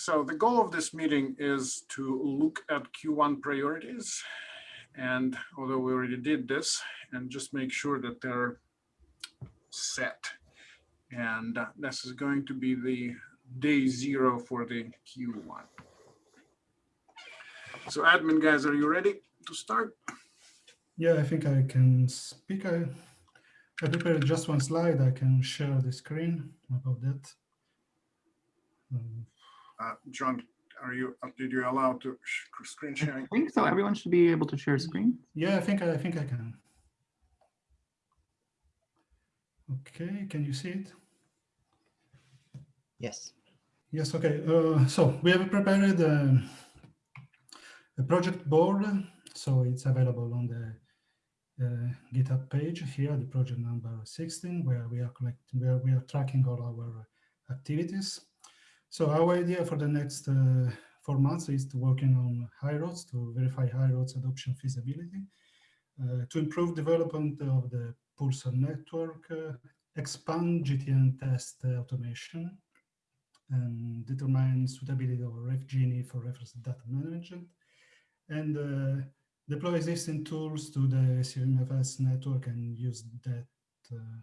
So the goal of this meeting is to look at Q1 priorities. And although we already did this and just make sure that they're set. And this is going to be the day zero for the Q1. So admin guys, are you ready to start? Yeah, I think I can speak. I, I prepared just one slide. I can share the screen about that. Um, Uh, John, are you, did you allow to sh- screen I sharing? think so. Everyone should be able to share screen. yeah, I think I, I think I can. Okay, can you see it? Yes. Yes, okay. Uh, so we have prepared uh, a project board. So it's available on the uh, GitHub page here, the project number 16, where we are collecting, where we are tracking all our activities. So our idea for the next uh, four months is to working on iRODS to verify iRODS adoption feasibility, uh, to improve development of the Pulsar network, uh, expand GTN test automation, and determine suitability of RefGenie for reference data management, and uh, deploy existing tools to the CVMFS network and use that, uh,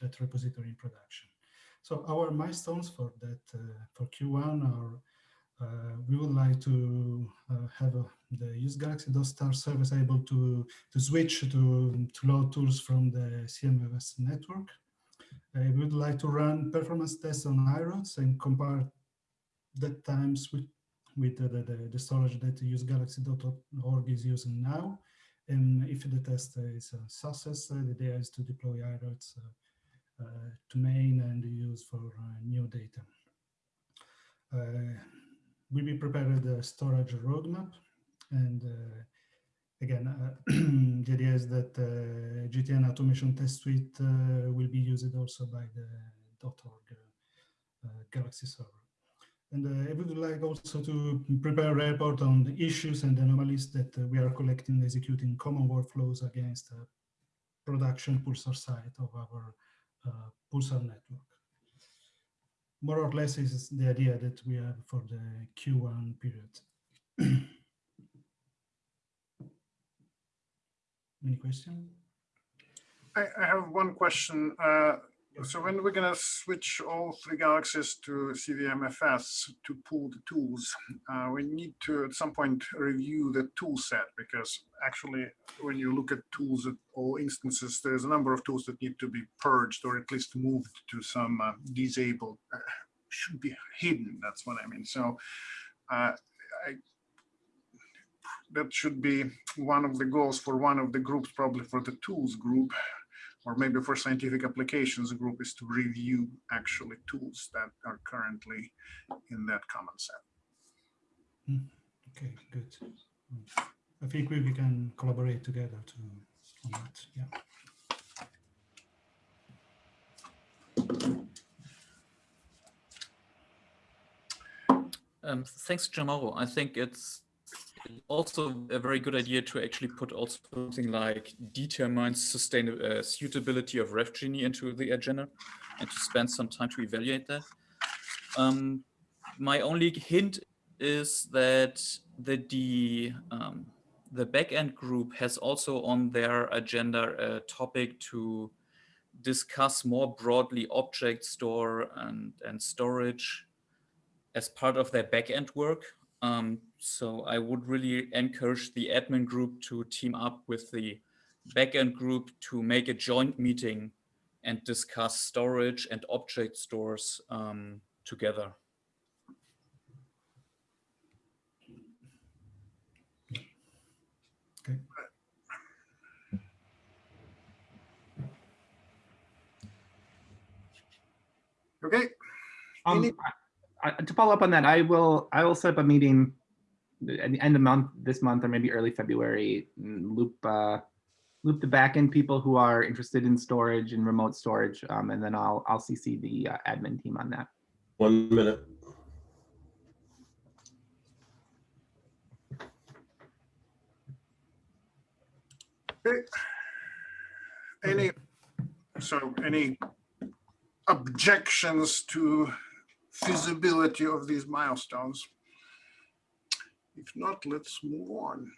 that repository in production. So our milestones for that uh, for Q1 are uh, we would like to uh, have a, the use Galaxy Star service able to to switch to to load tools from the CVMFS network. Uh, we would like to run performance tests on iRODS and compare that times with with the, the, the storage that usegalaxy.org is using now. And if the test is a success, uh, the idea is to deploy iRODS uh, uh, to main and use for uh, new data. Uh, we will prepare the storage roadmap and uh, again, uh, the idea is that uh, GTN automation test suite uh, will be used also by the .org uh, Galaxy server. And uh, I would like also to prepare a report on the issues and anomalies that uh, we are collecting, executing common workflows against production Pulsar site of our uh, Uh, Pulsar network. More or less is the idea that we have for the Q1 period. Any question? I, I have one question. Uh, So when we're gonna switch all three galaxies to CVMFS to pull the tools, uh, we need to at some point review the tool set because actually when you look at tools at all instances, there's a number of tools that need to be purged or at least moved to some uh, disabled, uh, should be hidden. That's what I mean. So uh, I, that should be one of the goals for one of the groups, probably for the tools group, or maybe for scientific applications a group is to review actually tools that are currently in that common set. Mm, Okay, good. I think we, we can collaborate together to on that. Yeah. Um, thanks, Gianmauro. I think it's also a very good idea to actually put also something like determine sustainable uh, suitability of RefGenie into the agenda and to spend some time to evaluate that. Um, my only hint is that the the, um, the backend group has also on their agenda a topic to discuss more broadly object store and, and storage as part of their backend work. Um, so I would really encourage the admin group to team up with the backend group to make a joint meeting and discuss storage and object stores um, together. Okay. Okay, Um, I, I- to follow up on that, I will I will set up a meeting at the end of month this month or maybe early February. Loop uh, loop the backend people who are interested in storage and remote storage, um, and then I'll I'll CC the uh, admin team on that. One minute. okay. Any, so any objections to feasibility of these milestones. If not, let's move on.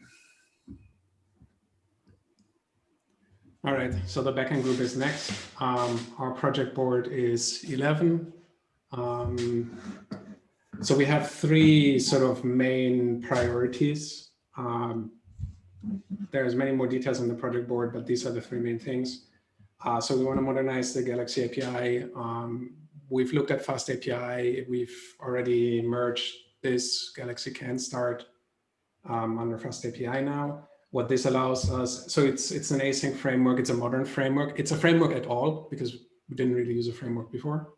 All right, so the backend group is next. Um, our project board is 11. Um, so we have three sort of main priorities. Um, there's many more details on the project board, but these are the three main things. Uh, so we want to modernize the Galaxy API. Um, we've looked at FastAPI. We've already merged this Galaxy can start um, under FastAPI now what this allows us, so it's it's an async framework, it's a modern framework. It's a framework at all because we didn't really use a framework before.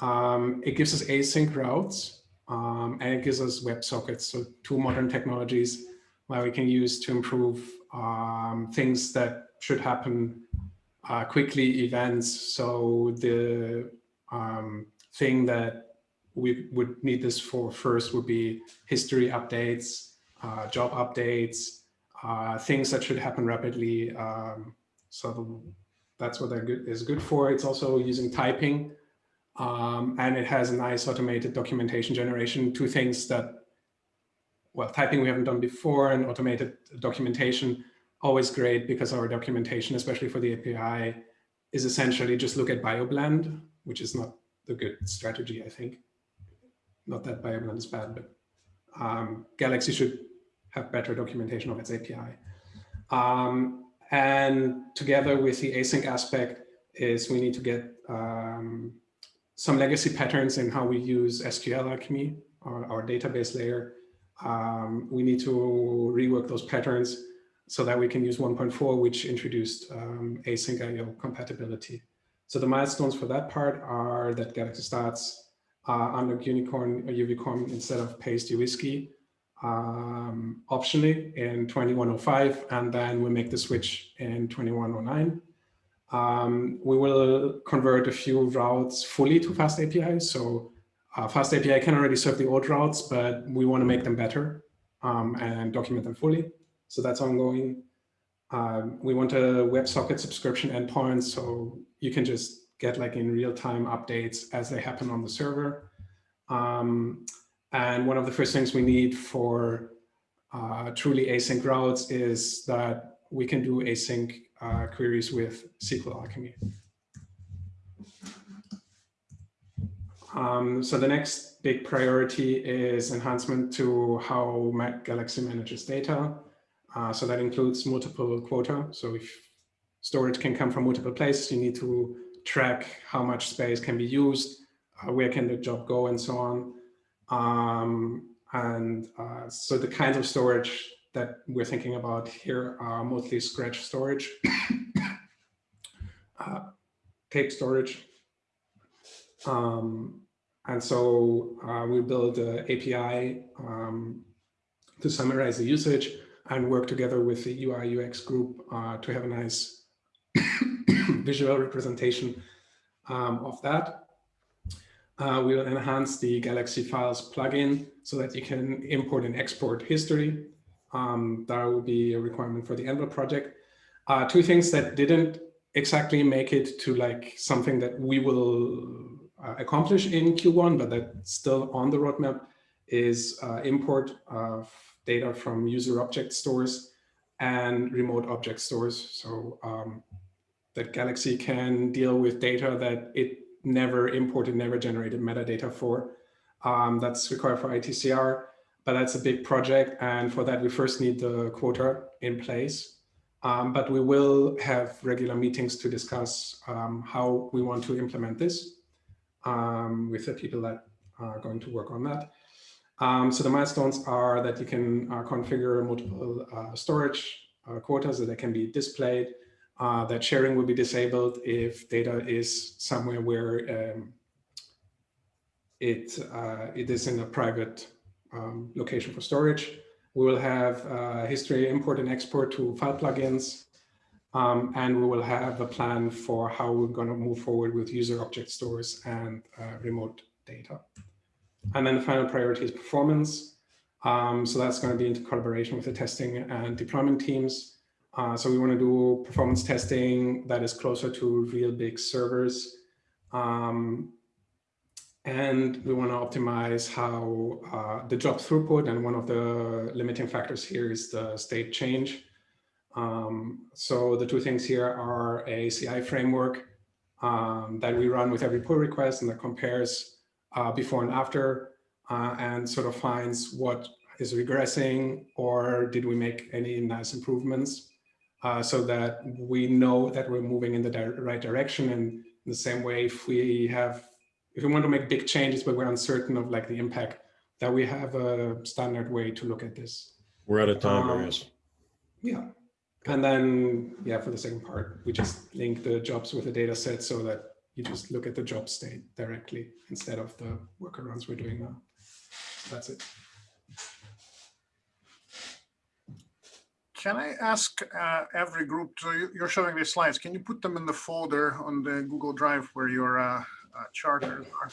Um, it gives us async routes um, and it gives us WebSockets, so two modern technologies where we can use to improve um, things that should happen uh, quickly, events. So the um, thing that we would need this for first would be history updates, uh, job updates, uh, things that should happen rapidly. Um, so that's what that good, is good for. It's also using typing um, and it has a nice automated documentation generation, two things that, well, typing we haven't done before and automated documentation, always great because our documentation, especially for the API, is essentially just look at BioBlend, which is not the good strategy, I think. Not that BioBlend is bad, but um, Galaxy should have better documentation of its API. Um, and together with the async aspect is we need to get um, some legacy patterns in how we use SQLAlchemy, our, our database layer. Um, we need to rework those patterns so that we can use 1.4, which introduced um, async IO compatibility. So the milestones for that part are that Galaxy starts uh, under Gunicorn or Uvicorn instead of Paste WSGI um, optionally in 2105, and then we make the switch in 2109. Um, we will convert a few routes fully to FastAPI. So uh, FastAPI can already serve the old routes, but we want to make them better um, and document them fully. So that's ongoing. Um, we want a WebSocket subscription endpoint, so you can just get like in real time updates as they happen on the server. Um, and one of the first things we need for uh, truly async routes is that we can do async uh, queries with SQLAlchemy. Um, so the next big priority is enhancement to how Mac Galaxy manages data. Uh, so that includes multiple quota. So if storage can come from multiple places, you need to track how much space can be used, uh, where can the job go, and so on. Um, and uh, so the kinds of storage that we're thinking about here are mostly scratch storage, uh, tape storage. Um, and so uh, we build an API um, to summarize the usage and work together with the UI UX group uh, to have a nice visual representation um, of that. Uh, we will enhance the Galaxy Files plugin so that you can import and export history. Um, that will be a requirement for the Anvil project. Uh, two things that didn't exactly make it to like something that we will uh, accomplish in Q1, but that's still on the roadmap is uh, import of data from user object stores and remote object stores. So um, that Galaxy can deal with data that it never imported, never generated metadata for. Um, that's required for ITCR, but that's a big project. And for that, we first need the quota in place. Um, but we will have regular meetings to discuss um, how we want to implement this um, with the people that are going to work on that. Um, so the milestones are that you can uh, configure multiple uh, storage uh, quotas that can be displayed uh, that sharing will be disabled if data is somewhere where um, it, uh, it is in a private um, location for storage. We will have uh, history import and export to file plugins. Um, and we will have a plan for how we're going to move forward with user object stores and uh, remote data. And then the final priority is performance. Um, so that's going to be into collaboration with the testing and deployment teams. Uh, so we want to do performance testing that is closer to real big servers. Um, and we want to optimize how uh, the job throughput. And one of the limiting factors here is the state change. Um, so the two things here are a CI framework um, that we run with every pull request and that compares uh, before and after uh, and sort of finds what is regressing or did we make any nice improvements uh, so that we know that we're moving in the di right direction. And in the same way, if we have, if we want to make big changes, but we're uncertain of like the impact, that we have a standard way to look at this. We're out of time, Um, Marius. Yeah. And then, yeah, for the second part, we just link the jobs with the data set so that you just look at the job state directly instead of the workarounds we're doing now. That's it. Can I ask uh, every group, so you- you're showing these slides, can you put them in the folder on the Google Drive where your uh, uh, charters are?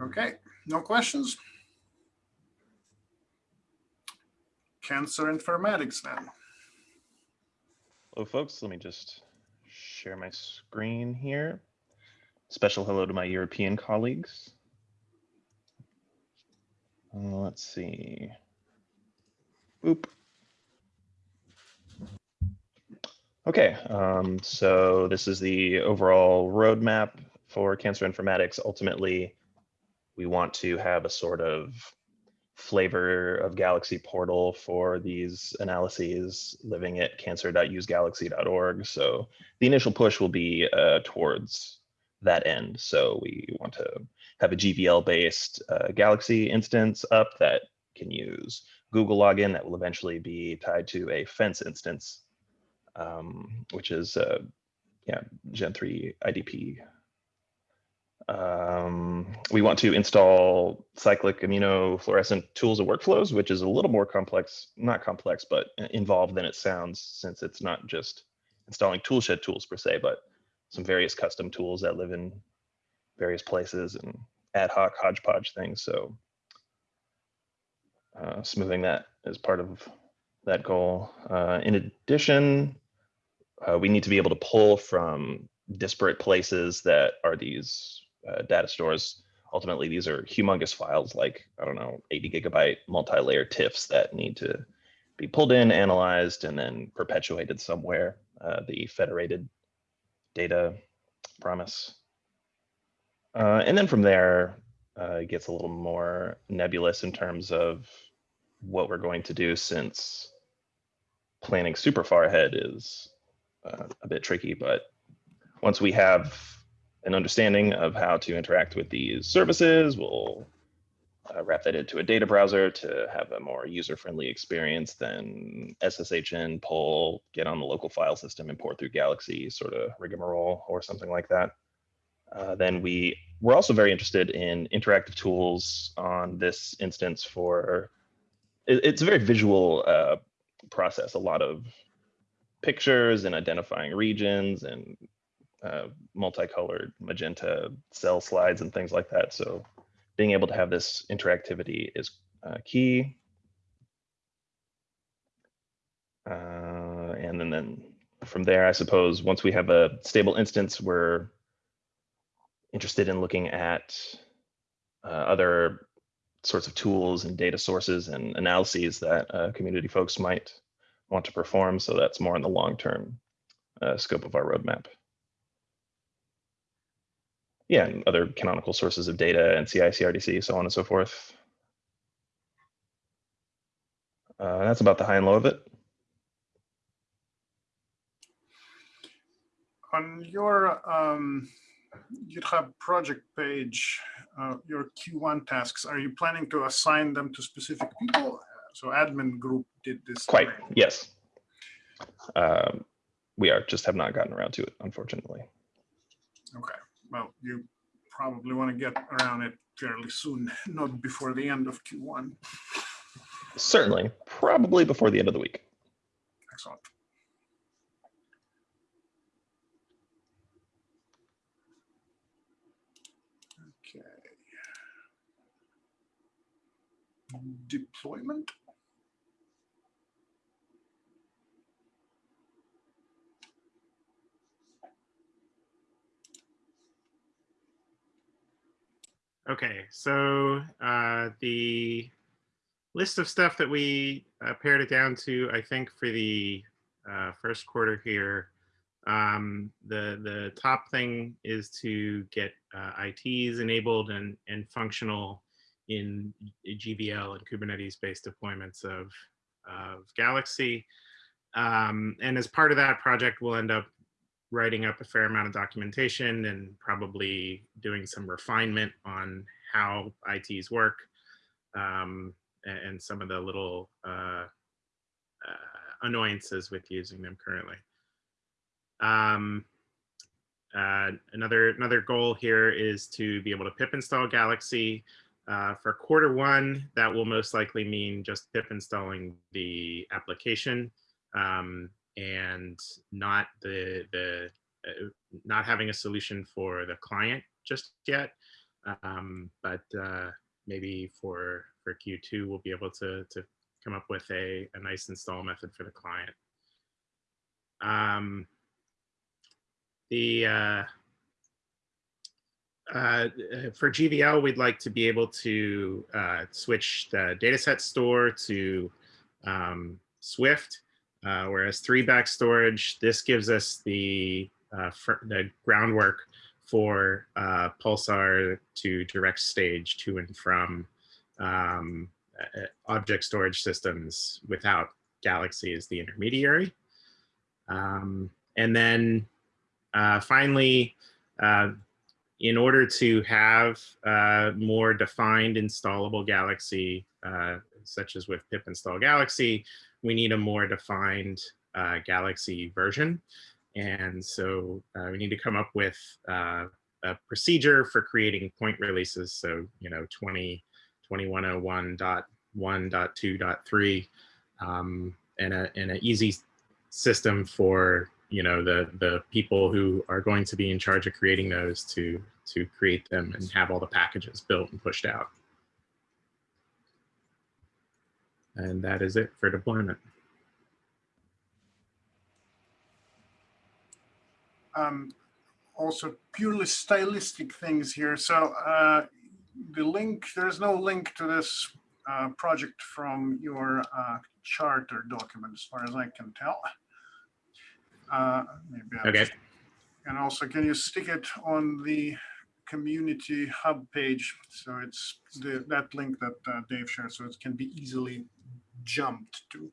Okay, no questions? Cancer informatics then. Hello, folks. Let me just share my screen here. Special hello to my European colleagues. Uh, let's see. Boop. Okay, um, so this is the overall roadmap for cancer informatics. Ultimately, we want to have a sort of flavor of Galaxy portal for these analyses living at cancer.usegalaxy.org. So the initial push will be uh, towards that end. So we want to have a GVL based uh, Galaxy instance up that can use Google login that will eventually be tied to a fence instance, um, which is uh, yeah, Gen 3 IDP um, we want to install cyclic immunofluorescent tools and workflows, which is a little more complex, not complex, but involved than it sounds, since it's not just installing toolshed tools per se, but some various custom tools that live in various places and ad hoc hodgepodge things. So uh, smoothing that is part of that goal. Uh, in addition, uh, we need to be able to pull from disparate places that are these uh, data stores. Ultimately, these are humongous files like, I don't know, 80 gigabyte multi-layer TIFFs that need to be pulled in, analyzed, and then perpetuated somewhere. Uh, the federated data promise. Uh, and then from there, uh, it gets a little more nebulous in terms of what we're going to do since planning super far ahead is uh, a bit tricky, but once we have an understanding of how to interact with these services, we'll uh, wrap that into a data browser to have a more user-friendly experience than SSHN, pull, get on the local file system, import through Galaxy, sort of rigmarole or something like that. Uh, then we we're also very interested in interactive tools on this instance for it, it's a very visual uh, process, a lot of pictures and identifying regions and uh, multicolored magenta cell slides and things like that. So being able to have this interactivity is uh, key. Uh, and then, then from there, I suppose, once we have a stable instance, we're interested in looking at uh, other sorts of tools and data sources and analyses that uh, community folks might want to perform. So that's more in the long-term scope of our roadmap yeah, and other canonical sources of data and CI, CRDC, so on and so forth. Uh, that's about the high and low of it. On your um, GitHub project page, uh, your Q1 tasks, are you planning to assign them to specific people? So admin group did this. Quite, already. yes. Um, we are just have not gotten around to it, unfortunately. Okay, well, you probably want to get around it fairly soon, not before the end of Q1. Certainly, probably before the end of the week. Excellent. Okay. Deployment? Okay, so uh, the list of stuff that we uh, pared it down to, I think for the uh, first quarter here, um, the the top thing is to get uh, ITs enabled and and functional in GVL and Kubernetes-based deployments of of Galaxy. Um, and as part of that project, we'll end up writing up a fair amount of documentation and probably doing some refinement on how ITs work um, and, some of the little uh, uh, annoyances with using them currently. Um, uh, another another goal here is to be able to pip install Galaxy. Uh, for quarter one, that will most likely mean just pip installing the application um, and not the the uh, not having a solution for the client just yet. Um, but uh, maybe for for Q2, we'll be able to to come up with a, a nice install method for the client. Um, the uh, uh, for GVL, we'd like to be able to uh, switch the dataset store to um, Swift, uh, whereas three back storage, this gives us the, uh, the groundwork for uh, Pulsar to direct stage to and from um, object storage systems without Galaxy as the intermediary. Um, and then uh, finally, uh, in order to have uh, more defined installable Galaxy, uh, such as with pip install Galaxy, we need a more defined uh, Galaxy version. And so uh, we need to come up with a procedure for creating point releases. So, you know, 20, 2101.1.2.3 um, and an and a easy system for you know the the people who are going to be in charge of creating those to to create them and have all the packages built and pushed out and that is it for deployment. Um, also purely stylistic things here. So uh, the link there's no link to this uh, project from your uh, charter document as far as I can tell. Uh, maybe I'll okay. And also, can you stick it on the community hub page? So it's the, that link that uh, Dave shared, so it can be easily jumped to.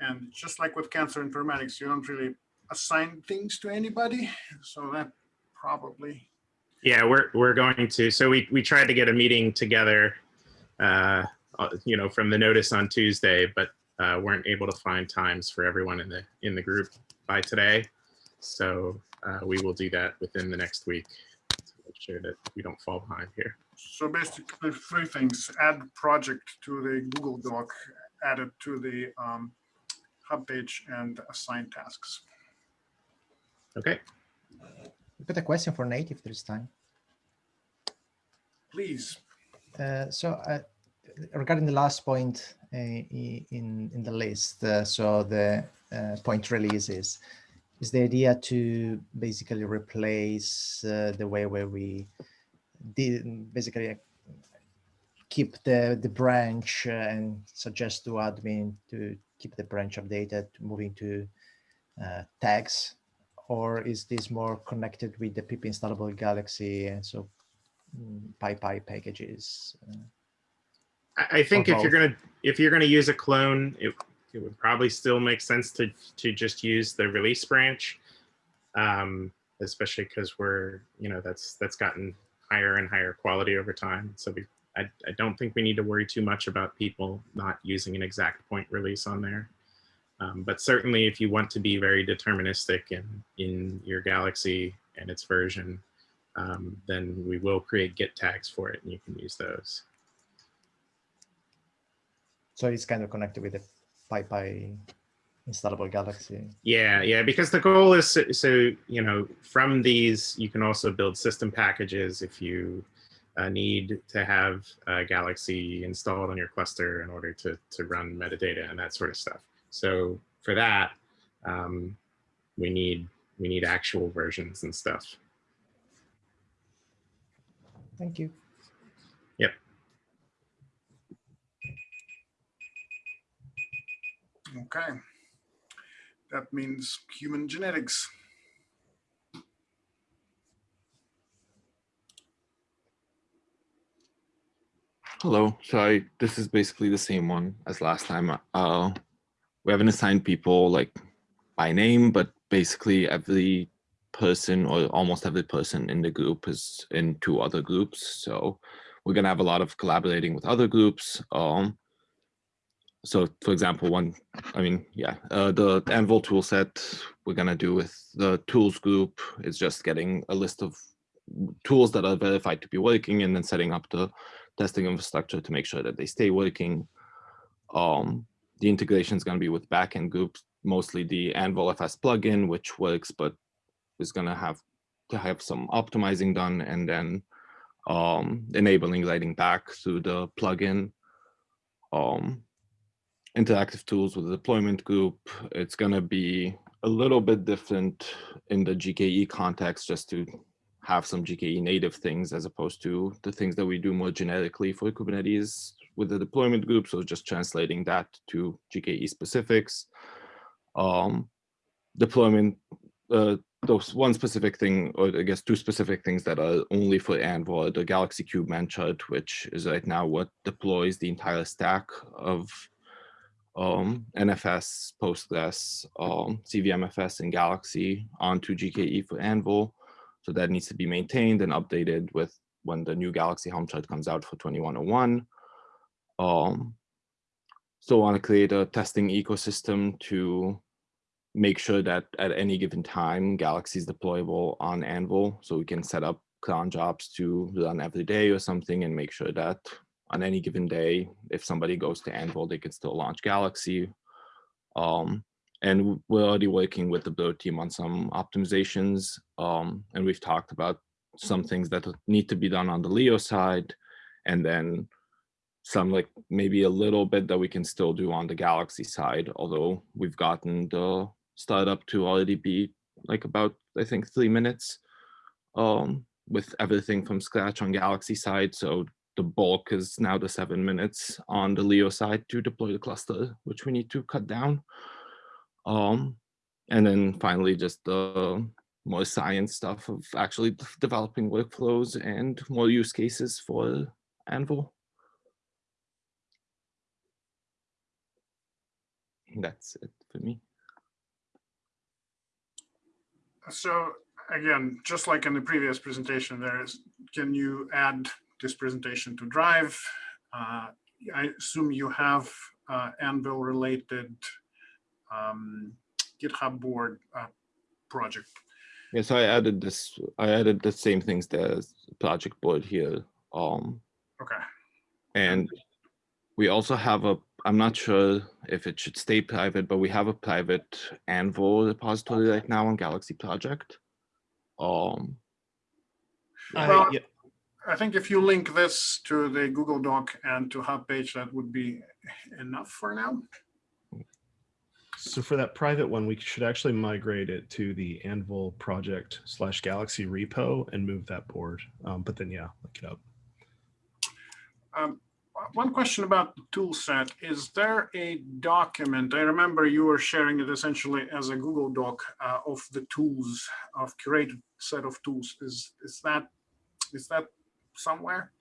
And just like with cancer informatics, you don't really assign things to anybody. So that probably, Yeah, we're we're going to. So we we tried to get a meeting together, uh, uh, you know, from the notice on Tuesday, but uh, weren't able to find times for everyone in the in the group by today. So uh, we will do that within the next week sure that we don't fall behind here. so basically three things, add project to the Google Doc, add it to the um, hub page and assign tasks. Okay. We've got a question for Nate if there's time. Please. Uh, so uh, regarding the last point uh, in in the list, uh, so the uh, point releases, is the idea to basically replace uh, the way where we did basically keep the the branch uh, and suggest to admin to keep the branch updated, moving to uh, tags, or is this more connected with the pip installable Galaxy and so mm, PyPI packages? uh, I, think if you're gonna if you're gonna use a clone, it, it would probably still make sense to to just use the release branch, um, especially because we're you know that's that's gotten higher and higher quality over time. So we I, I don't think we need to worry too much about people not using an exact point release on there. Um, but certainly, if you want to be very deterministic in in your Galaxy and its version, um, then we will create Git tags for it, and you can use those. So it's kind of connected with the PyPI installable Galaxy. Yeah, yeah, because the goal is so, so, you know from these you can also build system packages if you uh, need to have uh, Galaxy installed on your cluster in order to to run metadata and that sort of stuff. So for that, um, we need we need actual versions and stuff. Thank you. Okay. That means human genetics. Hello. So I, this is basically the same one as last time. Uh, we haven't assigned people like by name, but basically every person or almost every person in the group is in two other groups. So we're gonna have a lot of collaborating with other groups. Um, so for example, one, I mean, yeah, uh, the Anvil tool set we're gonna do with the tools group is just getting a list of tools that are verified to be working and then setting up the testing infrastructure to make sure that they stay working. Um, the integration is going to be with backend groups, mostly the Anvil FS plugin, which works, but is going to have to have some optimizing done and then um, enabling writing back through the plugin. Um, interactive tools with the deployment group. It's going to be a little bit different in the GKE context just to have some GKE native things as opposed to the things that we do more generically for Kubernetes with the deployment group. So just translating that to GKE specifics. Um, deployment, uh, those one specific thing, or I guess two specific things that are only for Anvil, the Galaxy Kubeman which is right now what deploys the entire stack of um, NFS, Postgres, um, CVMFS, and Galaxy onto GKE for Anvil. So that needs to be maintained and updated with when the new Galaxy Helm chart comes out for 2101. Um, so want to create a testing ecosystem to make sure that at any given time, Galaxy is deployable on Anvil. So we can set up cron jobs to run every day or something and make sure that on any given day, if somebody goes to Anvil, they can still launch Galaxy. Um, and we're already working with the build team on some optimizations. Um, and we've talked about some things that need to be done on the Leo side, and then some like maybe a little bit that we can still do on the Galaxy side, although we've gotten the startup to already be like about, I think, three minutes um, with everything from scratch on Galaxy side. So the bulk is now the seven minutes on the Leo side to deploy the cluster, which we need to cut down. Um, and then finally, just the more science stuff of actually developing workflows and more use cases for Anvil. That's it for me. So again, just like in the previous presentation, there is, can you add this presentation to Drive? Uh, I assume you have uh, Anvil related um, GitHub board uh, project. Yes, I added this, I added the same things as project board here. Um, Okay. and we also have a, I'm not sure if it should stay private, but we have a private Anvil repository right now on Galaxy Project. Um, Well, yeah, I think if you link this to the Google Doc and to Hub page, that would be enough for now. So for that private one, we should actually migrate it to the Anvil project slash Galaxy repo and move that board. Um, but then, yeah, look it up. Um, one question about the tool set, is there a document? I remember you were sharing it essentially as a Google Doc uh, of the tools, of curated set of tools. Is, is that, is that somewhere?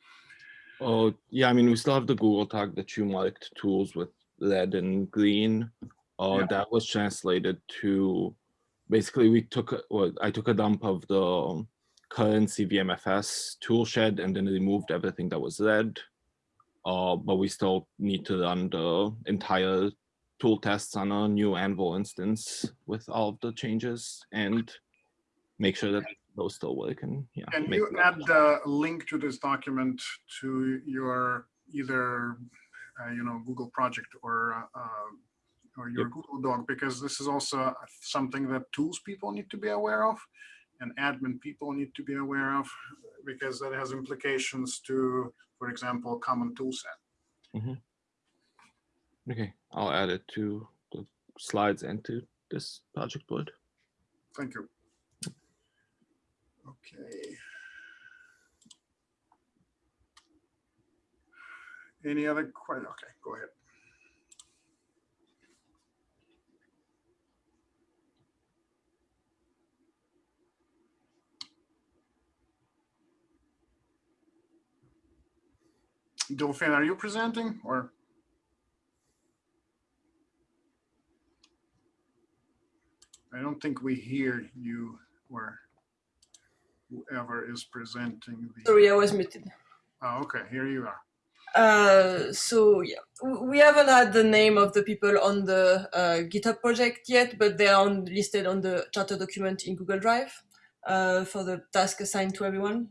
oh, yeah, I mean, we still have the Google Doc that you marked tools with red and green. Uh, Yeah. that was translated to, basically we took, well, I took a dump of the current CVMFS tool shed and then removed everything that was red. Uh, but we still need to run the entire tool tests on a new Anvil instance with all of the changes and make sure that those still work and yeah. Can make you the- add a link to this document to your either, uh, you know, Google project or, uh, or your Yep. Google Doc? Because this is also something that tools people need to be aware of and admin people need to be aware of because that has implications to, for example, common tool set. Okay, I'll add it to the slides and to this project board. Thank you. Okay. Any other questions? Okay, go ahead. Delphine, are you presenting or? I don't think we hear you or whoever is presenting the, Sorry, I was muted. oh, okay, here you are. Uh, so yeah, we haven't had the name of the people on the uh, GitHub project yet, but they are on, listed on the charter document in Google Drive uh, for the task assigned to everyone.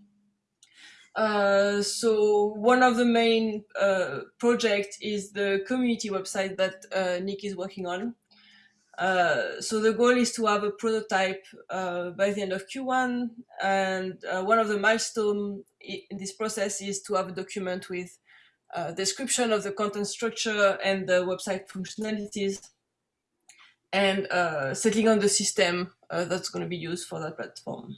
Uh, so one of the main uh, project is the community website that uh, Nick is working on. Uh, so the goal is to have a prototype uh, by the end of Q1, and uh, one of the milestones in this process is to have a document with uh, description of the content structure and the website functionalities, and uh, settling on the system that's going to be used for that platform.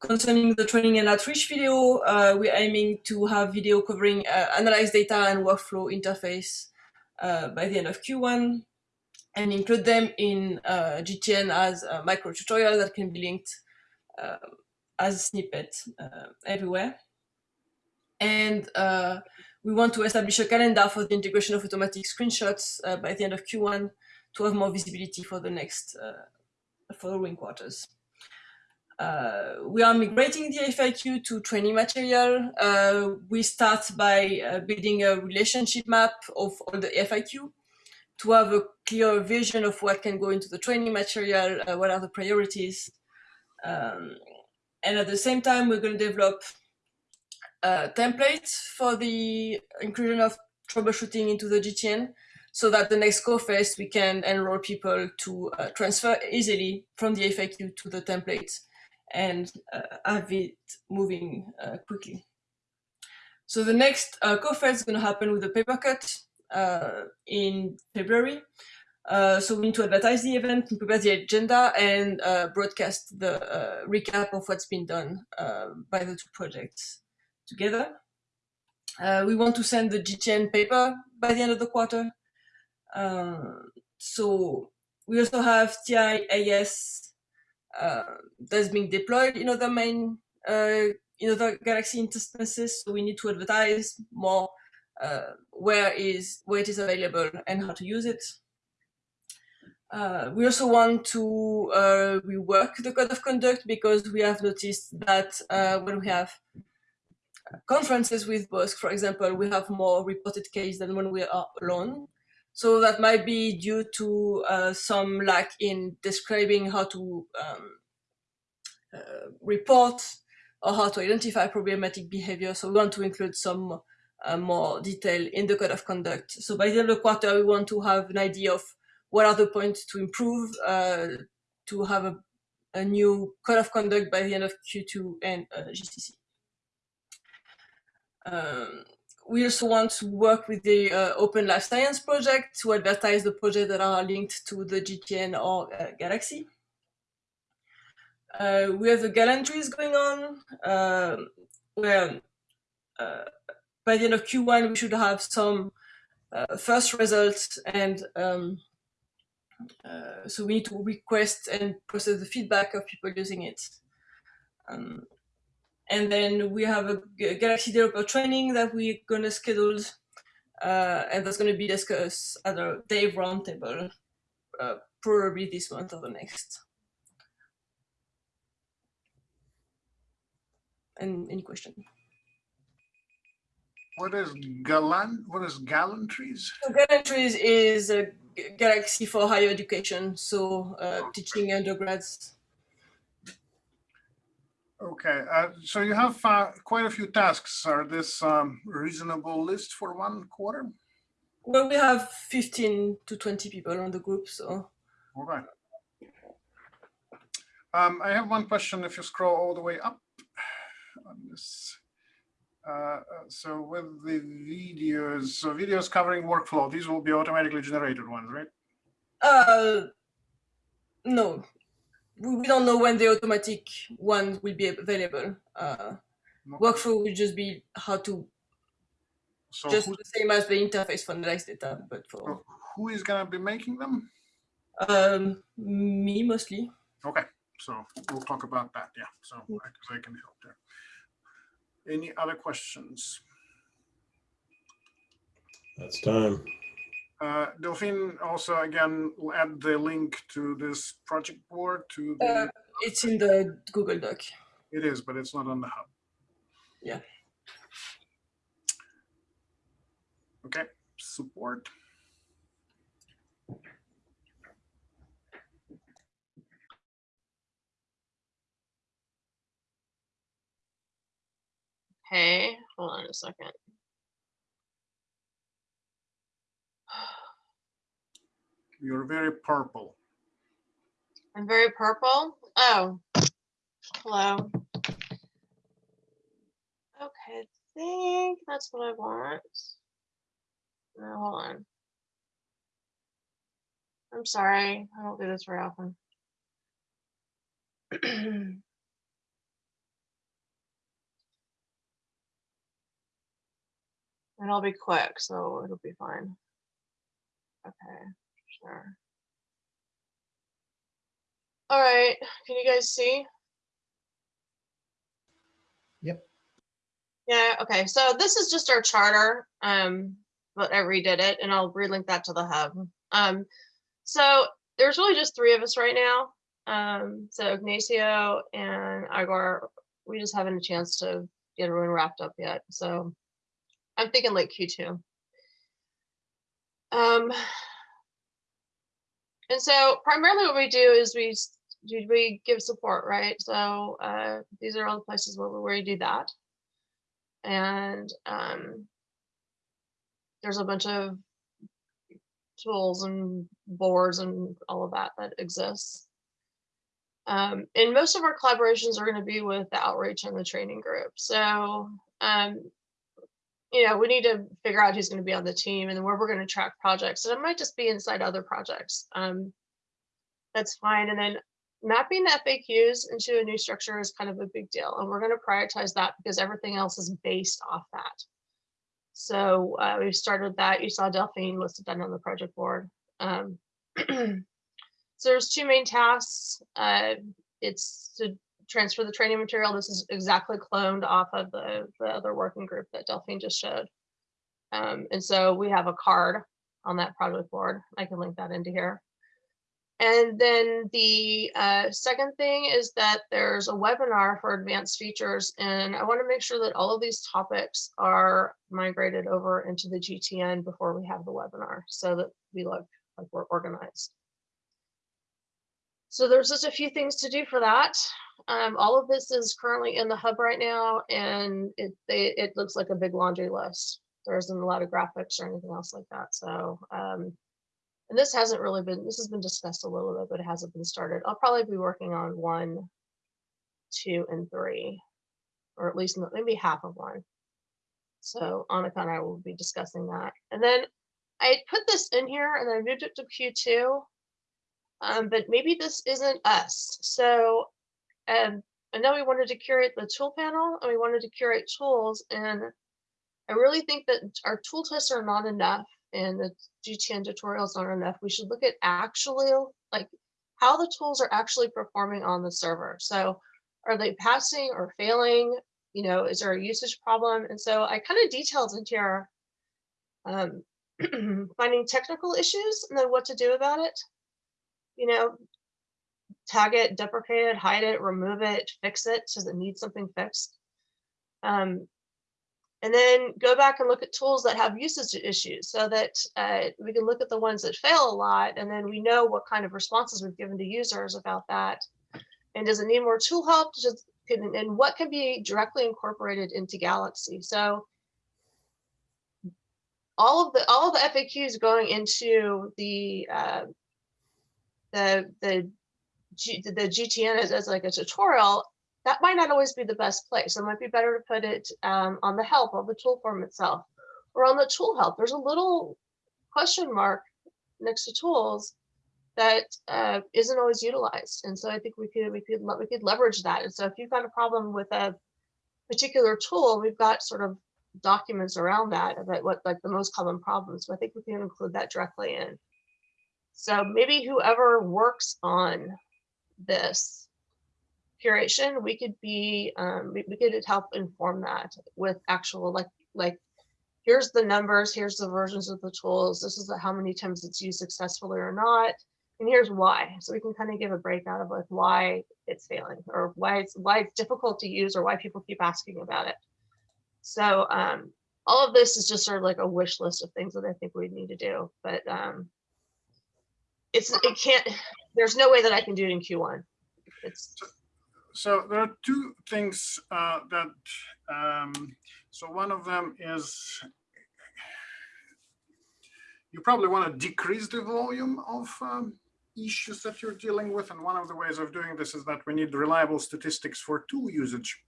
Concerning the training and outreach video, we're aiming to have video covering analyze data and workflow interface by the end of Q1 and include them in uh, GTN as a micro tutorial that can be linked uh, as a snippet uh, everywhere. And uh, we want to establish a calendar for the integration of automatic screenshots uh, by the end of Q1 to have more visibility for the next uh, following quarters. Uh, we are migrating the FAQ to training material. Uh, we start by uh, building a relationship map of all the FAQ to have a clear vision of what can go into the training material, uh, what are the priorities. Um, and at the same time, we're going to develop uh, templates for the inclusion of troubleshooting into the GTN so that the next CoFest we can enroll people to uh, transfer easily from the FAQ to the templates and uh, have it moving uh, quickly. So the next uh, CoFest is going to happen with the paper cut uh, in February. Uh, so we need to advertise the event, prepare the agenda, and uh, broadcast the uh, recap of what's been done by the two projects together. We want to send the GTN paper by the end of the quarter. So we also have TIaaS that's being deployed in other main uh, in other Galaxy instances. So we need to advertise more uh, where is where it is available and how to use it. Uh, we also want to uh, rework the code of conduct because we have noticed that uh, when we have conferences with BOSC, for example, we have more reported case than when we are alone. So that might be due to uh, some lack in describing how to um, uh, report or how to identify problematic behavior. So we want to include some uh, more detail in the code of conduct. So by the end of the quarter, we want to have an idea of what are the points to improve, uh, to have a, a, new code of conduct by the end of Q2 and uh, GCC. Um, we also want to work with the uh, Open Life Science project to advertise the projects that are linked to the GTN or uh, Galaxy. Uh, we have the gallantries going on, um, where uh, by the end of Q1 we should have some uh, first results and um, uh, so we need to request and process the feedback of people using it. Um, and then we have a Galaxy developer training that we're going to schedule, uh, and that's going to be discussed at a Dave roundtable, uh, probably this month or the next. And any question? What is gallant? What is gallantries? So gallantries is a Galaxy for higher education, so uh, teaching undergrads. Okay, uh, so you have uh, quite a few tasks. Are this um, reasonable list for one quarter? Well, we have 15 to 20 people on the group, so. Okay. Um, I have one question. If you scroll all the way up on this. Uh, so with the videos, so videos covering workflow, these will be automatically generated ones, right? Uh, no, we don't know when the automatic one will be available. Uh, Okay. workflow will just be how to So just who, the same as the interface for analyze data, but for so who is gonna be making them? um, me mostly. Okay, so we'll talk about that, yeah, so I, 'cause I can help there. Any other questions? That's time. Uh, Delphine, also again, add the link to this project board to the, Uh, it's in the Google Doc. it is, but it's not on the hub. Yeah. Okay, support. Okay, hold on a second. You're very purple. I'm very purple. Oh, hello. Okay, I think that's what I want. No, hold on. I'm sorry, I don't do this very often. And I'll be quick, so it'll be fine. Okay, sure. All right, can you guys see? Yep. Yeah, okay, so this is just our charter, um, but I redid it and I'll relink that to the hub. Um, so there's really just three of us right now. Um, so Ignacio and Igor, we just haven't a chance to get everyone wrapped up yet, so I'm thinking like Q2. Um, and so primarily what we do is we we give support, right? So uh, these are all the places where, where we do that. And um, there's a bunch of tools and boards and all of that that exists. Um, and most of our collaborations are going to be with the outreach and the training group. So um, you know, we need to figure out who's going to be on the team and where we're going to track projects. And it might just be inside other projects. Um, that's fine. And then mapping the FAQs into a new structure is kind of a big deal. And we're going to prioritize that because everything else is based off that. So uh, we started that. You saw Delphine listed that on the project board. Um, so there's two main tasks. Uh, it's to transfer the training material. This is exactly cloned off of the, the other working group that Delphine just showed. Um, and so we have a card on that project board. I can link that into here. And then the uh, second thing is that there's a webinar for advanced features. And I want to make sure that all of these topics are migrated over into the GTN before we have the webinar so that we look like we're organized. So there's just a few things to do for that. Um, all of this is currently in the hub right now, and it they, it looks like a big laundry list. There isn't a lot of graphics or anything else like that. So, um, and this hasn't really been this has been discussed a little bit, but it hasn't been started. I'll probably be working on one, two, and three, or at least maybe half of one. So Annika and I will be discussing that. And then I put this in here and I moved it to Q2. Um, but maybe this isn't us. So um, I know we wanted to curate the tool panel and we wanted to curate tools. And I really think that our tool tests are not enough and the GTN tutorials aren't enough. We should look at actually like how the tools are actually performing on the server. So are they passing or failing? You know, is there a usage problem? And so I kind of detailed into here um, finding technical issues and then what to do about it. You know, tag it, deprecate it, hide it, remove it, fix it. Does it need something fixed? Um, and then go back and look at tools that have usage issues so that uh, we can look at the ones that fail a lot and then we know what kind of responses we've given to users about that. And does it need more tool help? Can, and what can be directly incorporated into Galaxy? So all of the all of the FAQs going into the uh, the the G, the GTN as, as like a tutorial, that might not always be the best place. It might be better to put it um, on the help of the tool form itself or on the tool help. There's a little question mark next to tools that uh, not always utilized. And so I think we could we could we could leverage that. And so if you've got a problem with a particular tool, we've got sort of documents around that about what like the most common problems. So I think we can include that directly in. So maybe whoever works on this curation, we could be, um, we, could help inform that with actual like, like, here's the numbers, here's the versions of the tools, this is how many times it's used successfully or not, and here's why. So we can kind of give a breakout of like why it's failing or why it's why it's difficult to use or why people keep asking about it. So um, all of this is just sort of like a wish list of things that I think we need to do, but um, it's it can't. There's no way that I can do it in Q1. It's So there are two things uh, that, um, so one of them is you probably want to decrease the volume of um, issues that you're dealing with. And one of the ways of doing this is that we need reliable statistics for tool usage.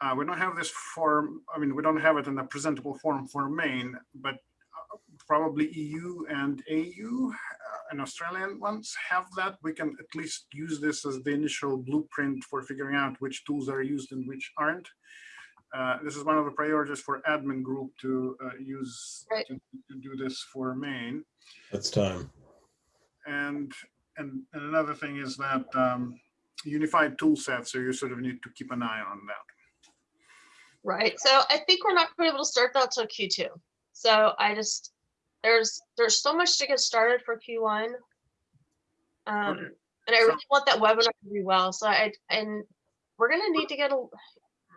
Uh, we don't have this form, I mean, we don't have it in a presentable form for main, but probably EU and AU uh, and Australian ones have that. We can at least use this as the initial blueprint for figuring out which tools are used and which aren't. Uh, this is one of the priorities for admin group to uh, use Right. to, to do this for main. That's time. And, and, and another thing is that um, unified tool set, so you sort of need to keep an eye on that. right. So I think we're not going to be able to start that till Q2. So I just there's there's so much to get started for Q1. Um, and I really want that webinar to be well. So I and we're gonna need to get a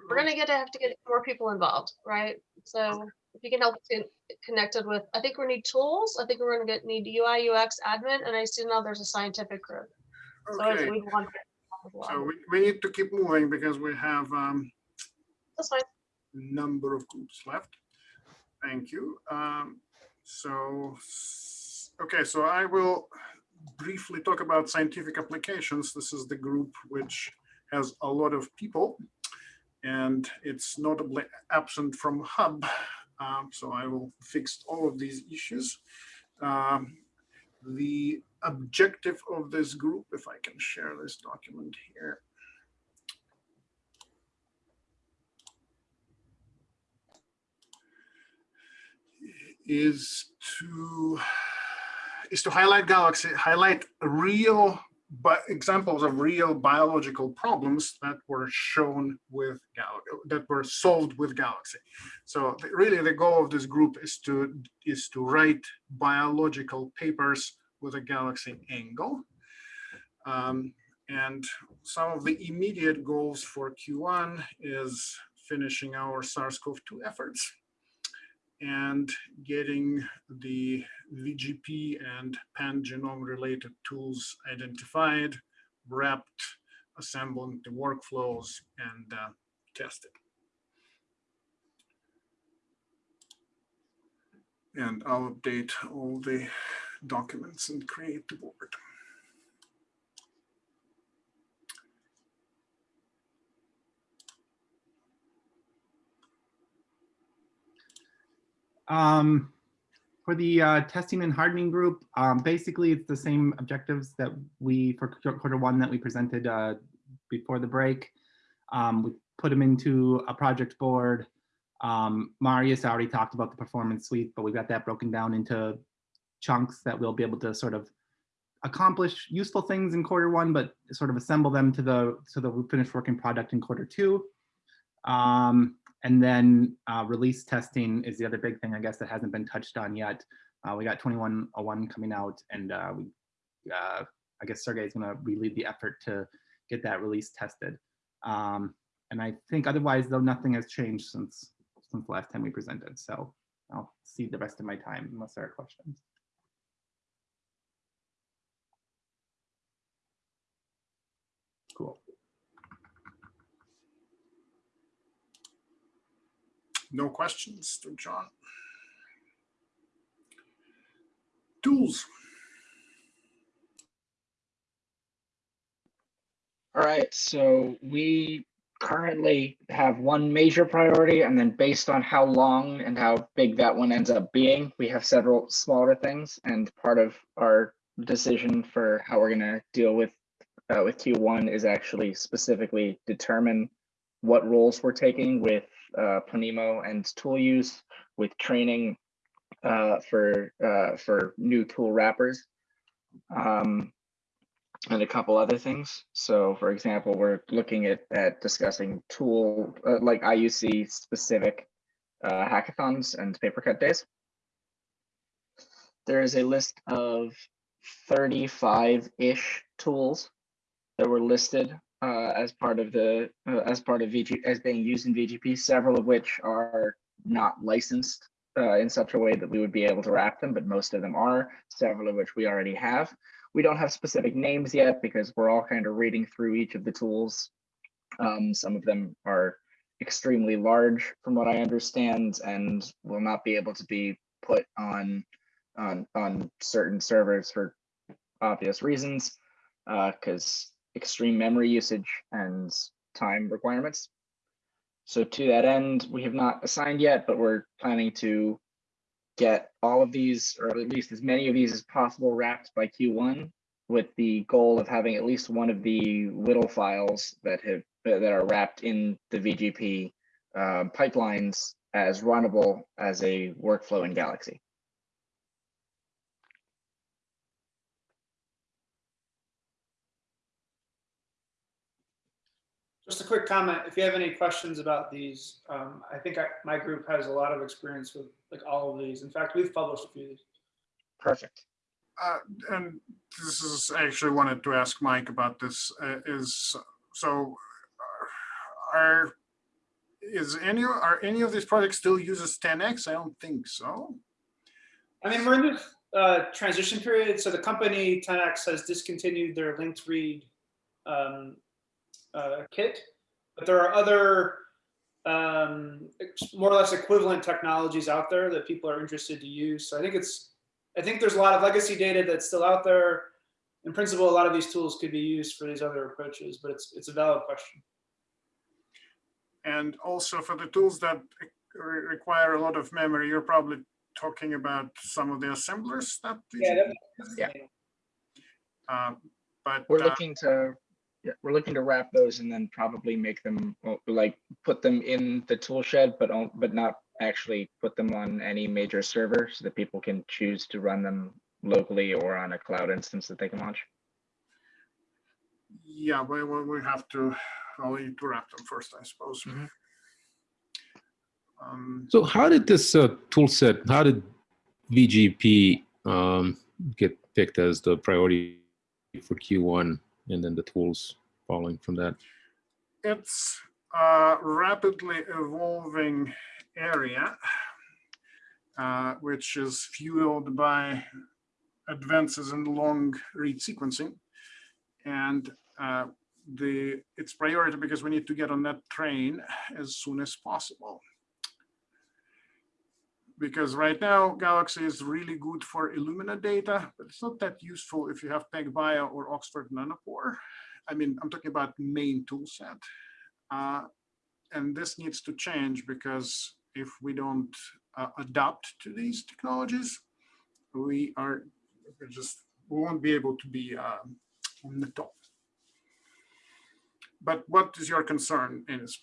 we're gonna get to have to get more people involved, right? So if you can help get connected with, I think we need tools. I think we're gonna get need UI UX admin, and I see now there's a scientific group. So Okay, we want. well. so we, we need to keep moving because we have um, That's fine. number of groups left. Thank you. Um, so, okay, so I will briefly talk about scientific applications. This is the group which has a lot of people and it's notably absent from Hub. Um, so I will fix all of these issues. Um, the objective of this group, if I can share this document here, is to is to highlight galaxy, highlight real but examples of real biological problems that were shown with gal that were solved with galaxy. So really the goal of this group is to is to write biological papers with a galaxy angle. Um, and some of the immediate goals for Q1 is finishing our SARS-CoV-2 efforts and getting the VGP and pan-genome related tools identified, wrapped, assembling the workflows and uh, tested. And I'll update all the documents and create the board. Um, for the uh, testing and hardening group, um, basically it's the same objectives that we for quarter one that we presented uh, before the break. Um, we put them into a project board. Um, Marius already talked about the performance suite, but we've got that broken down into chunks that we'll be able to sort of accomplish useful things in quarter one, but sort of assemble them to the to the finished working product in quarter two. Um, and then uh, release testing is the other big thing, I guess, that hasn't been touched on yet. Uh, we got 2101 coming out, and uh, we, uh, I guess Sergey is going to relieve the effort to get that release tested. Um, and I think otherwise, though, nothing has changed since since the last time we presented. So I'll see the rest of my time unless there are questions. Cool. No questions to John? Tools. All right, so we currently have one major priority, and then based on how long and how big that one ends up being, we have several smaller things. And part of our decision for how we're gonna deal with uh, with Q1 is actually specifically determine what roles we're taking with uh, Planemo and tool use, with training uh, for uh, for new tool wrappers. Um, and a couple other things. So for example, we're looking at, at discussing tool, uh, like IUC specific uh, hackathons and paper cut days. There is a list of 35-ish tools that were listed uh, as part of the uh, as part of VG as being used in VGP. Several of which are not licensed uh, in such a way that we would be able to wrap them, but most of them are. Several of which we already have. We don't have specific names yet because we're all kind of reading through each of the tools. Um, some of them are extremely large, from what I understand, and will not be able to be put on on on certain servers for obvious reasons, because extreme memory usage and time requirements. So to that end, we have not assigned yet, but we're planning to get all of these, or at least as many of these as possible wrapped by Q1 with the goal of having at least one of the little files that have that are wrapped in the VGP uh, pipelines as runnable as a workflow in Galaxy. Just a quick comment. If you have any questions about these, um, I think I, my group has a lot of experience with like all of these. In fact, we've published a few. Perfect. Uh, and this is I actually wanted to ask Mike about this. Uh, is so are is any are any of these projects still uses 10x? I don't think so. I mean, we're in this uh, transition period. So the company 10x has discontinued their linked read um, uh, kit, but there are other um, more or less equivalent technologies out there that people are interested to use. So I think it's, I think there's a lot of legacy data that's still out there. In principle, a lot of these tools could be used for these other approaches, but it's it's a valid question. And also for the tools that re require a lot of memory, you're probably talking about some of the assemblers that. Yeah. Yeah. Uh, but we're uh, looking to yeah, we're looking to wrap those and then probably make them like put them in the tool shed, but but not actually put them on any major server so that people can choose to run them locally or on a cloud instance that they can launch. Yeah, we we we have to. I'll to wrap them first, I suppose. Um, So how did this uh, tool set, how did VGP um, get picked as the priority for Q1 and then the tools following from that? it's a rapidly evolving area, uh, which is fueled by advances in long read sequencing. And uh, the its priority because we need to get on that train as soon as possible. Because right now, Galaxy is really good for Illumina data, but it's not that useful if you have PacBio or Oxford Nanopore. I mean, I'm talking about main tool set. Uh, and this needs to change because if we don't uh, adapt to these technologies, we are just, we won't be able to be uh, on the top. But what is your concern, Ines?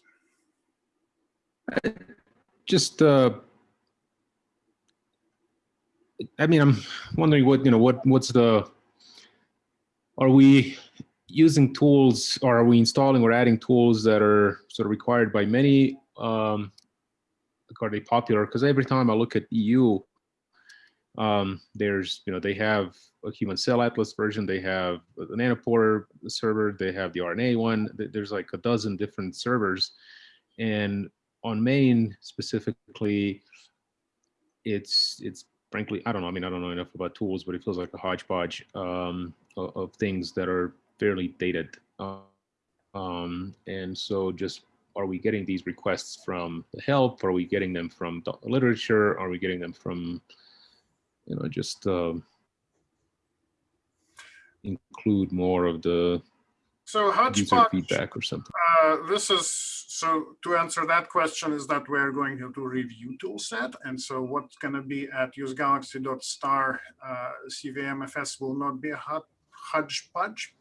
Just, uh, I mean, I'm wondering what, you know, what, what's the, are we using tools or are we installing or adding tools that are sort of required by many? Um, are they popular? Because every time I look at EU, um, there's, you know, they have a human cell atlas version, they have the nanopore server, they have the RNA one. There's like a dozen different servers. And on main specifically, it's it's frankly, I don't know. I mean, I don't know enough about tools, but it feels like a hodgepodge um, of, of, things that are fairly dated. Um, and so just are we getting these requests from the help? Are we getting them from the literature? Are we getting them from, you know, just uh, include more of the so user hodgepodge, feedback or something? Uh, this is so to answer that question is that we're going to review toolset. And so what's going to be at usegalaxy.star uh, CVMFS will not be a hodgepodge.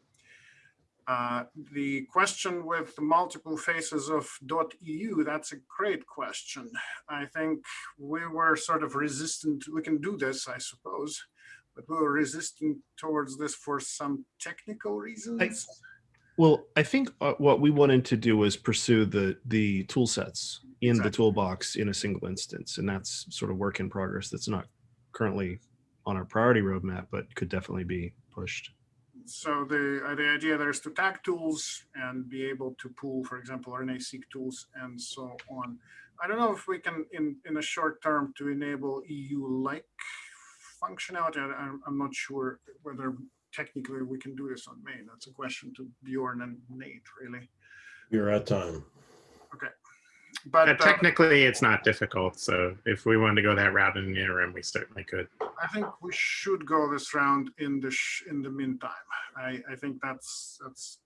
Uh, the question with the multiple faces of .eu, that's a great question. I think we were sort of resistant. We can do this, I suppose, but we were resistant towards this for some technical reasons. Well, I think uh, what we wanted to do was pursue the the tool sets in the toolbox in a single instance, and that's sort of work in progress. That's not currently on our priority roadmap, but could definitely be pushed. So the, uh, the idea there is to tag tools and be able to pull, for example, RNA-seq tools and so on. I don't know if we can, in, in a short term, to enable EU-like functionality. I, I'm not sure whether technically we can do this on main. That's a question to Bjorn and Nate, really. You're at time. Okay. But Uh, uh, technically, it's not difficult. So if we wanted to go that route in the interim, we certainly could. I think we should go this round in the sh in the meantime. I I think that's that's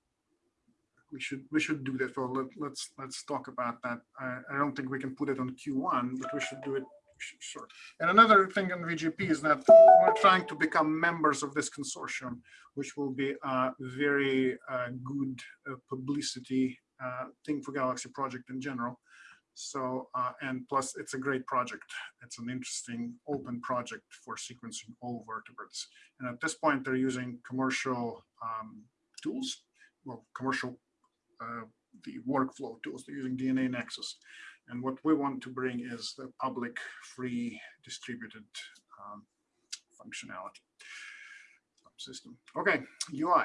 we should we should do that. Well, let, let's let's talk about that. I, I don't think we can put it on Q1, but we should do it sh- sure. And another thing in VGP is that we're trying to become members of this consortium, which will be a very uh, good uh, publicity uh, thing for Galaxy project in general. So, uh, and plus it's a great project. It's an interesting open project for sequencing all vertebrates. And at this point, they're using commercial um, tools, well, commercial, uh, the workflow tools, they're using DNAnexus. And what we want to bring is the public, free, distributed um, functionality system. Okay, UI.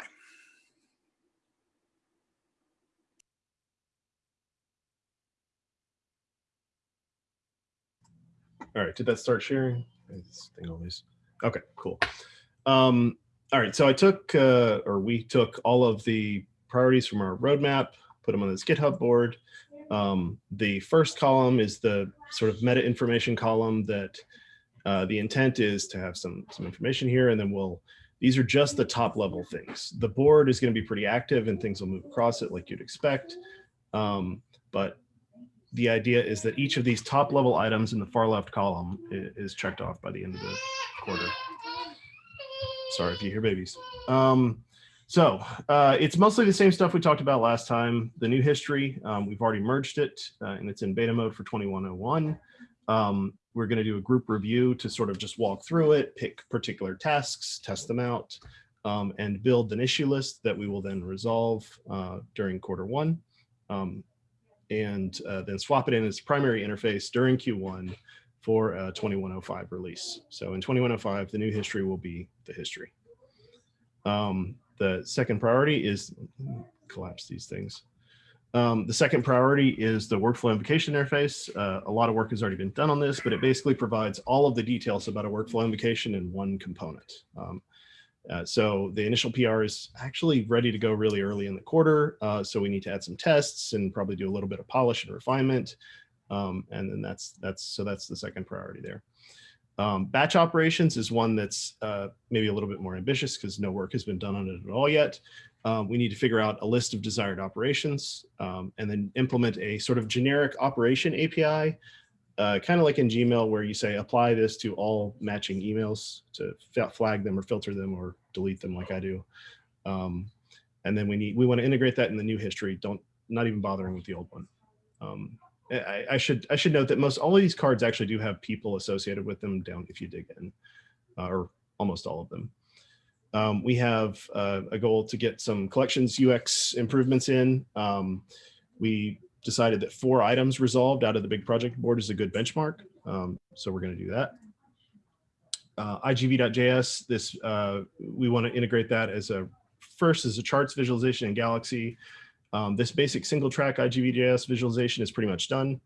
All right, did that start sharing? This thing always. Okay, cool. Um, all right, so I took, uh, or we took all of the priorities from our roadmap, put them on this GitHub board. Um, the first column is the sort of meta information column that uh, the intent is to have some, some information here, and then we'll, these are just the top level things. The board is gonna be pretty active and things will move across it like you'd expect. Um, but the idea is that each of these top level items in the far left column is checked off by the end of the quarter. Sorry if you hear babies. Um, so uh, it's mostly the same stuff we talked about last time. The new history, um, we've already merged it uh, and it's in beta mode for 2101. Um, we're going to do a group review to sort of just walk through it, pick particular tasks, test them out, um, and build an issue list that we will then resolve uh, during quarter one. Um, and uh, then swap it in as primary interface during Q1 for a 2105 release. So in 2105, the new history will be the history. Um, the second priority is collapse these things. Um, the second priority is the workflow invocation interface. Uh, a lot of work has already been done on this, but it basically provides all of the details about a workflow invocation in one component. Um, uh, so the initial PR is actually ready to go really early in the quarter. Uh, so we need to add some tests and probably do a little bit of polish and refinement. Um, and then that's, that's, so that's the second priority there. Um, batch operations is one that's uh, maybe a little bit more ambitious because no work has been done on it at all yet. Um, we need to figure out a list of desired operations um, and then implement a sort of generic operation API uh, kind of like in Gmail where you say apply this to all matching emails to flag them or filter them or delete them like I do. Um, and then we need we want to integrate that in the new history. Don't not even bothering with the old one. I, I should I should note that most all of these cards actually do have people associated with them down if you dig in, uh, or almost all of them. Um, we have uh, a goal to get some collections UX improvements in. Um, we decided that four items resolved out of the big project board is a good benchmark. Um, so we're going to do that. Uh, IGV.js, this uh, we want to integrate that as a first as a charts visualization in Galaxy. Um, this basic single track IGV.js visualization is pretty much done.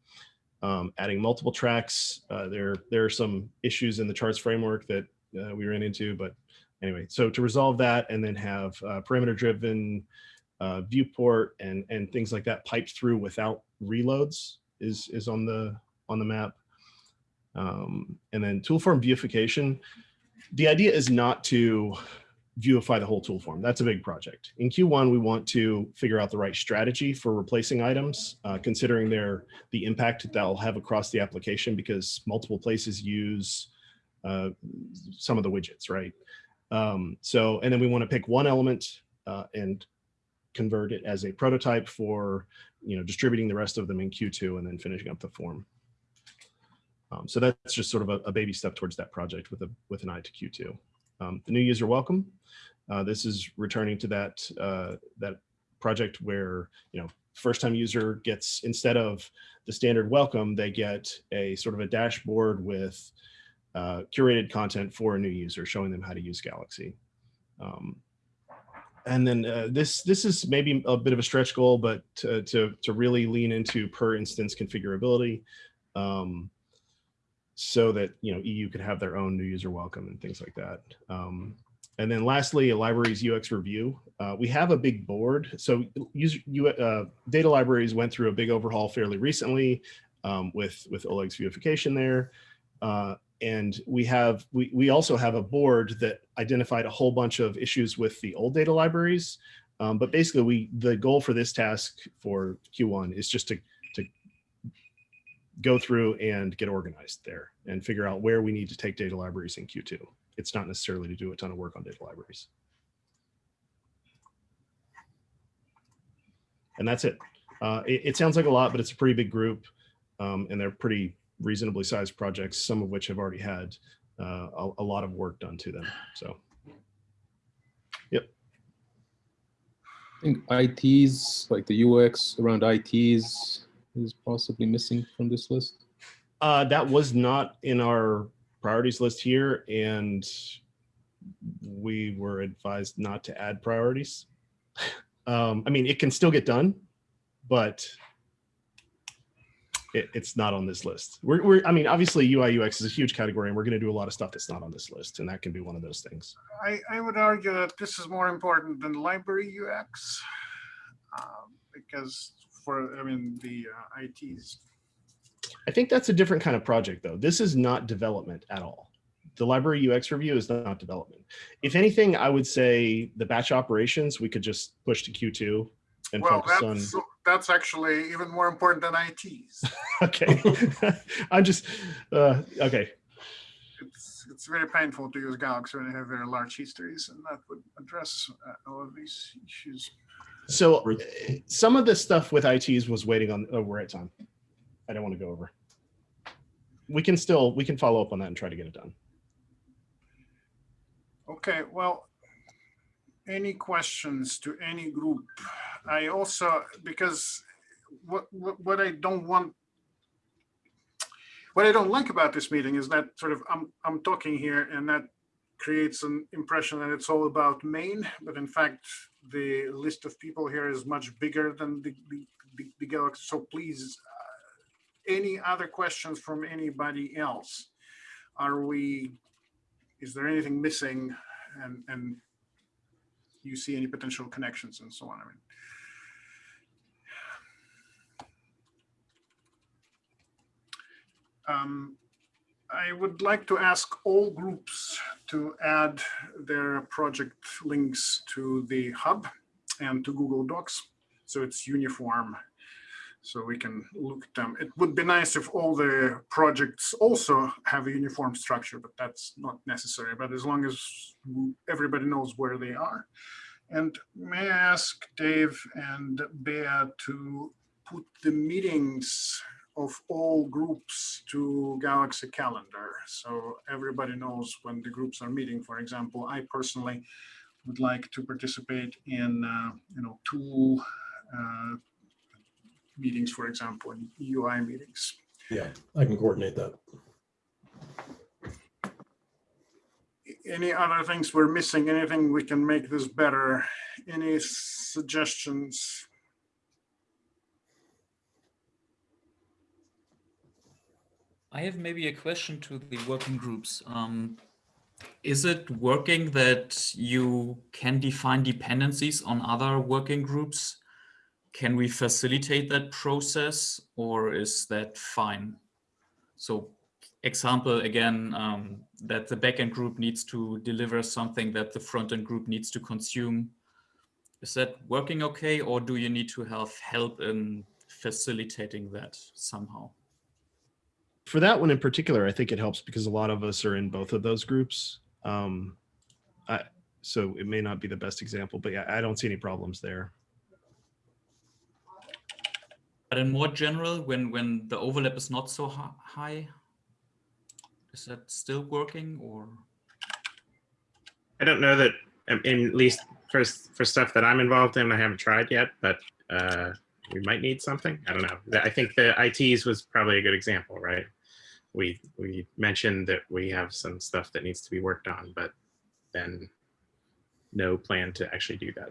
Um, adding multiple tracks, uh, there there are some issues in the charts framework that uh, we ran into, but anyway, so to resolve that and then have uh, parameter driven uh, viewport and and things like that piped through without reloads is is on the on the map. Um, and then tool form beautification. The idea is not to viewify the whole tool form. That's a big project. In Q1, we want to figure out the right strategy for replacing items, uh, considering their the impact that they'll have across the application because multiple places use uh, some of the widgets, right? Um, so, and then we want to pick one element uh, and convert it as a prototype for, you know, distributing the rest of them in Q2 and then finishing up the form. Um, so that's just sort of a, a, baby step towards that project with a with an eye to Q2. Um, the new user welcome. Uh, this is returning to that uh, that project where you know first time user gets instead of the standard welcome, they get a sort of a dashboard with uh, curated content for a new user, showing them how to use Galaxy. Um, and then uh, this this is maybe a bit of a stretch goal, but to to, to really lean into per instance configurability, um, so that you know EU could have their own new user welcome and things like that. Um, and then lastly, a libraries UX review. Uh, we have a big board. So user, uh, data libraries went through a big overhaul fairly recently um, with, with Oleg's viewification there. Uh, and we have we, we also have a board that identified a whole bunch of issues with the old data libraries. Um, but basically, we the goal for this task for Q1 is just to go through and get organized there and figure out where we need to take data libraries in Q2 it's not necessarily to do a ton of work on data libraries. And that's it. Uh, it, it, sounds like a lot, but it's a pretty big group um, and they're pretty reasonably sized projects, some of which have already had uh, a, a, lot of work done to them. So, yep. I think ITs, like the UX around ITs is possibly missing from this list. Uh, that was not in our priorities list here and we were advised not to add priorities. um, I mean, it can still get done, but it, it's not on this list. We're, we're, I mean, obviously UI UX is a huge category and we're going to do a lot of stuff that's not on this list. And that can be one of those things. I, I would argue that this is more important than library UX um, because for, I mean, the uh, ITs I think that's a different kind of project though. This is not development at all. The library UX review is not development. If anything, I would say the batch operations, we could just push to Q2 and well, focus that's, on. That's actually even more important than ITs. okay. I'm just, uh, okay. It's, it's very painful to use Galaxy when you have very large histories and that would address uh, all of these issues. So uh, some of this stuff with ITs was waiting on, oh, we're at time. I don't want to go over. We can still, we can follow up on that and try to get it done. Okay, well, any questions to any group? I also, because what, what, what I don't want, what I don't like about this meeting is that sort of I'm, I'm talking here and that creates an impression that it's all about main, but in fact, the list of people here is much bigger than the, the, the, Galaxy. So please any other questions from anybody else? Are we, is there anything missing and, and you see any potential connections and so on? I mean, um, I would like to ask all groups to add their project links to the hub and to Google Docs. So it's uniform so we can look at them. It would be nice if all the projects also have a uniform structure, but that's not necessary. But as long as everybody knows where they are. And may I ask Dave and Bea to put the meetings of all groups to Galaxy Calendar. So everybody knows when the groups are meeting. For example, I personally would like to participate in, uh, you know, tool uh, meetings, for example, in UI meetings. Yeah, I can coordinate that. Any other things we're missing? Anything we can make this better? Any suggestions? I have maybe a question to the working groups. Um, is it working that you can define dependencies on other working groups can we facilitate that process or is that fine? So example, again, um, that the backend group needs to deliver something that the frontend group needs to consume. Is that working okay, or do you need to have help in facilitating that somehow? For that one in particular, I think it helps because a lot of us are in both of those groups. Um, I, so it may not be the best example, but yeah, I don't see any problems there. But in more general, when when the overlap is not so high, is that still working or? I don't know that, in at least for, for stuff that I'm involved in, I haven't tried yet, but uh, we might need something. I don't know. I think the ITs was probably a good example, right? We, we mentioned that we have some stuff that needs to be worked on, but then no plan to actually do that.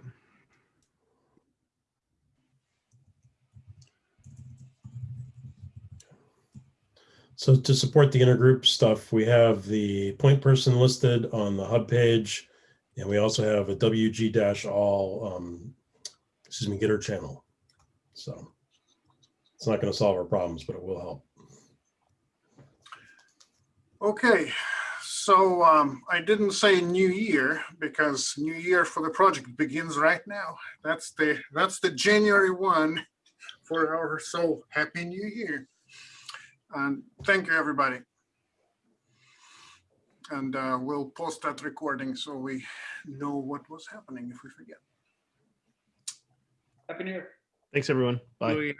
So to support the intergroup stuff, we have the point person listed on the hub page. And we also have a WG dash all, um, excuse me, Gitter channel. So it's not going to solve our problems, but it will help. Okay, so um, I didn't say new year because new year for the project begins right now. That's the that's the January one for our so happy new year. And thank you, everybody. And uh, we'll post that recording so we know what was happening if we forget. Happy New Year. Thanks, everyone. Bye. Louis,